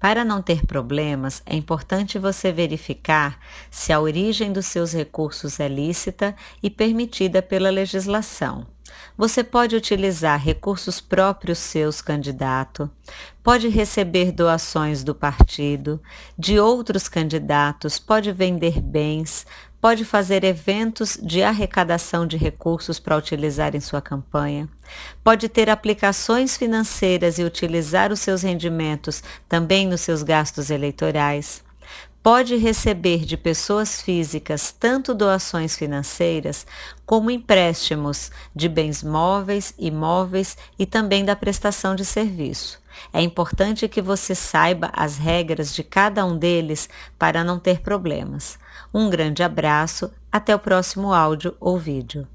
Para não ter problemas, é importante você verificar se a origem dos seus recursos é lícita e permitida pela legislação. Você pode utilizar recursos próprios seus, candidato, pode receber doações do partido, de outros candidatos, pode vender bens, pode fazer eventos de arrecadação de recursos para utilizar em sua campanha, pode ter aplicações financeiras e utilizar os seus rendimentos também nos seus gastos eleitorais pode receber de pessoas físicas tanto doações financeiras como empréstimos de bens móveis, imóveis e também da prestação de serviço. É importante que você saiba as regras de cada um deles para não ter problemas. Um grande abraço, até o próximo áudio ou vídeo.